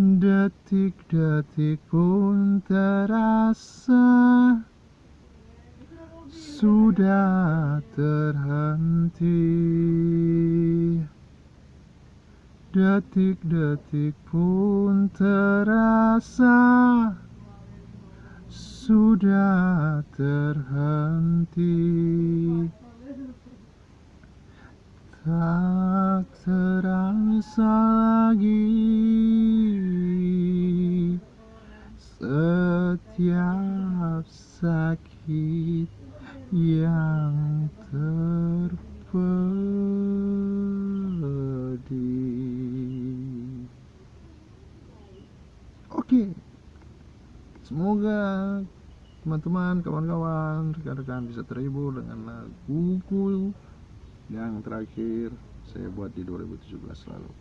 Detik-detik pun terasa Sudah terhenti. Detik-detik pun terasa Sudah terhenti. Tak terasa Setiap sakit yang terpedih Oke Semoga teman-teman, kawan-kawan, rekan-rekan bisa terhibur dengan laguku yang terakhir saya buat di 2017 lalu